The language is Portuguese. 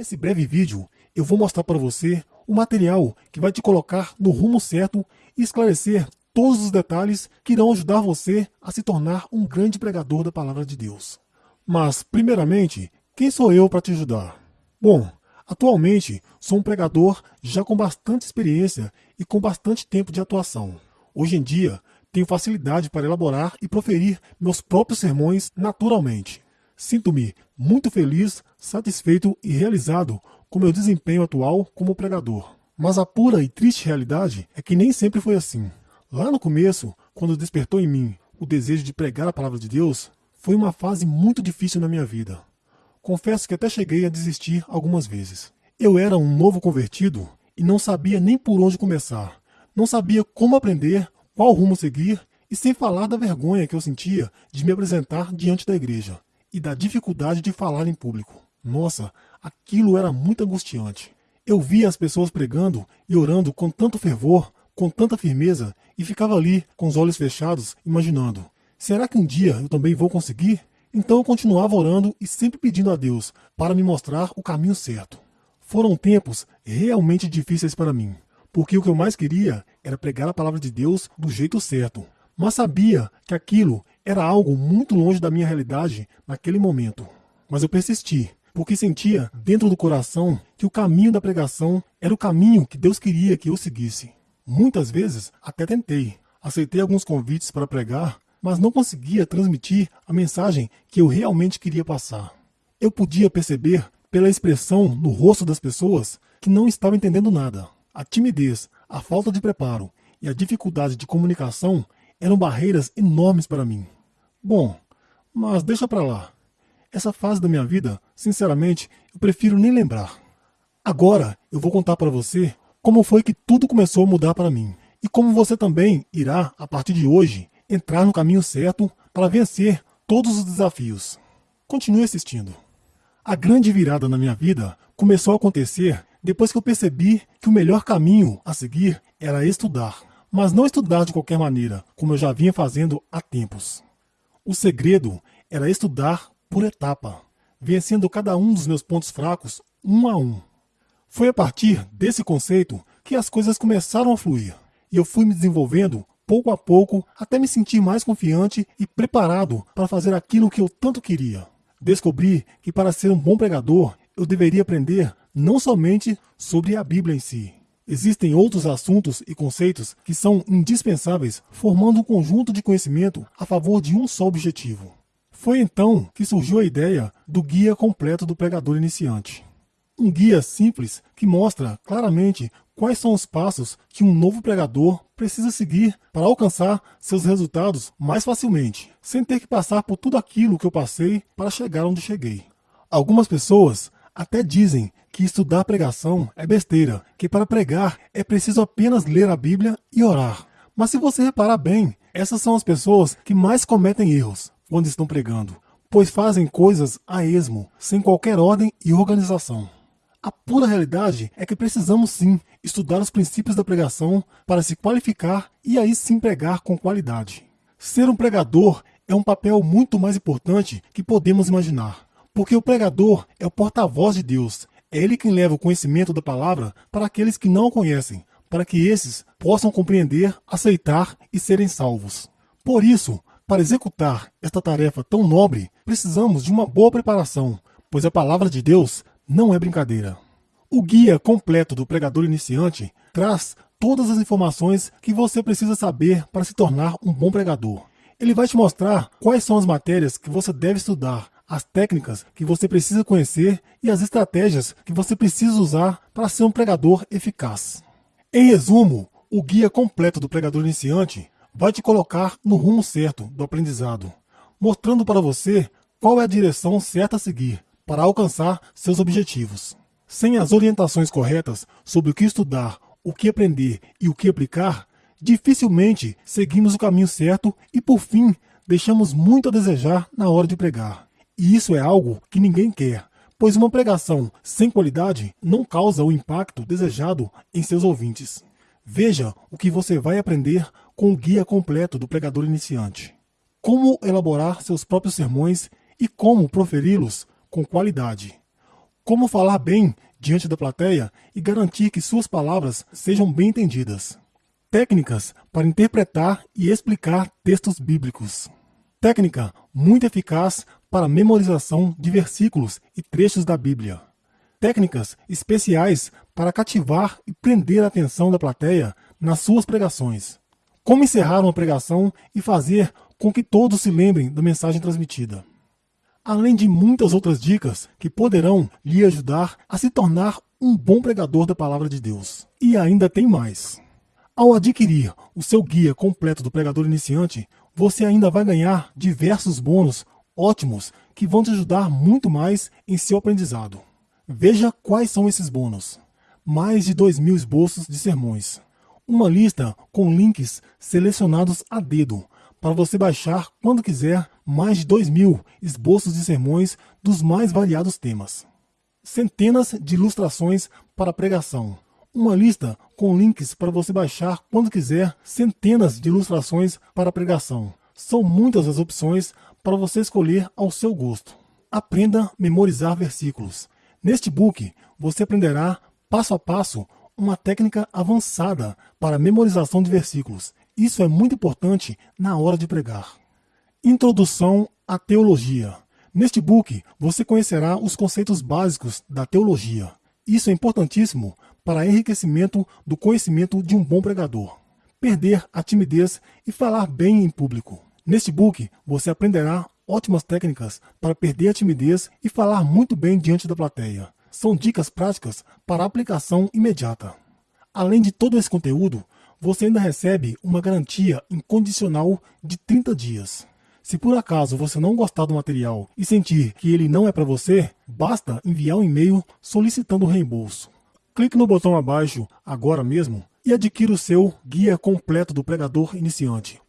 Nesse breve vídeo, eu vou mostrar para você o material que vai te colocar no rumo certo e esclarecer todos os detalhes que irão ajudar você a se tornar um grande pregador da palavra de Deus. Mas, primeiramente, quem sou eu para te ajudar? Bom, atualmente sou um pregador já com bastante experiência e com bastante tempo de atuação. Hoje em dia, tenho facilidade para elaborar e proferir meus próprios sermões naturalmente. Sinto-me muito feliz, satisfeito e realizado com meu desempenho atual como pregador. Mas a pura e triste realidade é que nem sempre foi assim. Lá no começo, quando despertou em mim o desejo de pregar a palavra de Deus, foi uma fase muito difícil na minha vida. Confesso que até cheguei a desistir algumas vezes. Eu era um novo convertido e não sabia nem por onde começar. Não sabia como aprender, qual rumo seguir, e sem falar da vergonha que eu sentia de me apresentar diante da igreja e da dificuldade de falar em público. Nossa, aquilo era muito angustiante. Eu via as pessoas pregando e orando com tanto fervor, com tanta firmeza, e ficava ali, com os olhos fechados, imaginando: será que um dia eu também vou conseguir? Então eu continuava orando e sempre pedindo a Deus para me mostrar o caminho certo. Foram tempos realmente difíceis para mim, porque o que eu mais queria era pregar a palavra de Deus do jeito certo, mas sabia que aquilo era algo muito longe da minha realidade naquele momento. Mas eu persisti, porque sentia dentro do coração que o caminho da pregação era o caminho que Deus queria que eu seguisse. Muitas vezes até tentei, aceitei alguns convites para pregar, mas não conseguia transmitir a mensagem que eu realmente queria passar. Eu podia perceber pela expressão no rosto das pessoas que não estavam entendendo nada. A timidez, a falta de preparo e a dificuldade de comunicação eram barreiras enormes para mim. Bom, mas deixa para lá. Essa fase da minha vida, sinceramente, eu prefiro nem lembrar. Agora eu vou contar para você como foi que tudo começou a mudar para mim e como você também irá, a partir de hoje, entrar no caminho certo para vencer todos os desafios. Continue assistindo. A grande virada na minha vida começou a acontecer depois que eu percebi que o melhor caminho a seguir era estudar mas não estudar de qualquer maneira, como eu já vinha fazendo há tempos. O segredo era estudar por etapa, vencendo cada um dos meus pontos fracos um a um. Foi a partir desse conceito que as coisas começaram a fluir, e eu fui me desenvolvendo pouco a pouco até me sentir mais confiante e preparado para fazer aquilo que eu tanto queria. Descobri que para ser um bom pregador, eu deveria aprender não somente sobre a Bíblia em si, Existem outros assuntos e conceitos que são indispensáveis, formando um conjunto de conhecimento a favor de um só objetivo. Foi então que surgiu a ideia do Guia Completo do Pregador Iniciante. Um guia simples que mostra claramente quais são os passos que um novo pregador precisa seguir para alcançar seus resultados mais facilmente, sem ter que passar por tudo aquilo que eu passei para chegar onde cheguei. Algumas pessoas até dizem que estudar pregação é besteira, que para pregar é preciso apenas ler a Bíblia e orar. Mas se você reparar bem, essas são as pessoas que mais cometem erros quando estão pregando, pois fazem coisas a esmo, sem qualquer ordem e organização. A pura realidade é que precisamos sim estudar os princípios da pregação para se qualificar e aí sim pregar com qualidade. Ser um pregador é um papel muito mais importante que podemos imaginar, porque o pregador é o porta-voz de Deus é ele quem leva o conhecimento da palavra para aqueles que não o conhecem, para que esses possam compreender, aceitar e serem salvos. Por isso, para executar esta tarefa tão nobre, precisamos de uma boa preparação, pois a palavra de Deus não é brincadeira. O guia completo do pregador iniciante traz todas as informações que você precisa saber para se tornar um bom pregador. Ele vai te mostrar quais são as matérias que você deve estudar, as técnicas que você precisa conhecer e as estratégias que você precisa usar para ser um pregador eficaz. Em resumo, o guia completo do pregador iniciante vai te colocar no rumo certo do aprendizado, mostrando para você qual é a direção certa a seguir para alcançar seus objetivos. Sem as orientações corretas sobre o que estudar, o que aprender e o que aplicar, dificilmente seguimos o caminho certo e, por fim, deixamos muito a desejar na hora de pregar. E isso é algo que ninguém quer, pois uma pregação sem qualidade não causa o impacto desejado em seus ouvintes. Veja o que você vai aprender com o guia completo do pregador iniciante. Como elaborar seus próprios sermões e como proferi-los com qualidade. como falar bem diante da plateia e garantir que suas palavras sejam bem entendidas. Técnicas para interpretar e explicar textos bíblicos. Técnica muito eficaz para memorização de versículos e trechos da Bíblia. Técnicas especiais para cativar e prender a atenção da plateia nas suas pregações. Como encerrar uma pregação e fazer com que todos se lembrem da mensagem transmitida. Além de muitas outras dicas que poderão lhe ajudar a se tornar um bom pregador da palavra de Deus. E ainda tem mais. Ao adquirir o seu guia completo do pregador iniciante, você ainda vai ganhar diversos bônus ótimos que vão te ajudar muito mais em seu aprendizado. Veja quais são esses bônus. Mais de 2 mil esboços de sermões. Uma lista com links selecionados a dedo para você baixar quando quiser mais de 2 mil esboços de sermões dos mais variados temas. Centenas de ilustrações para pregação. Uma lista com links para você baixar quando quiser centenas de ilustrações para pregação. São muitas as opções para você escolher ao seu gosto. Aprenda a memorizar versículos. Neste book, você aprenderá passo a passo uma técnica avançada para memorização de versículos. Isso é muito importante na hora de pregar. Introdução à Teologia. Neste book, você conhecerá os conceitos básicos da teologia. Isso é importantíssimo para enriquecimento do conhecimento de um bom pregador. Perder a timidez e falar bem em público. Neste book, você aprenderá ótimas técnicas para perder a timidez e falar muito bem diante da plateia. São dicas práticas para aplicação imediata. Além de todo esse conteúdo, você ainda recebe uma garantia incondicional de 30 dias. Se por acaso você não gostar do material e sentir que ele não é para você, basta enviar um e-mail solicitando o reembolso. Clique no botão abaixo agora mesmo e adquira o seu Guia Completo do Pregador Iniciante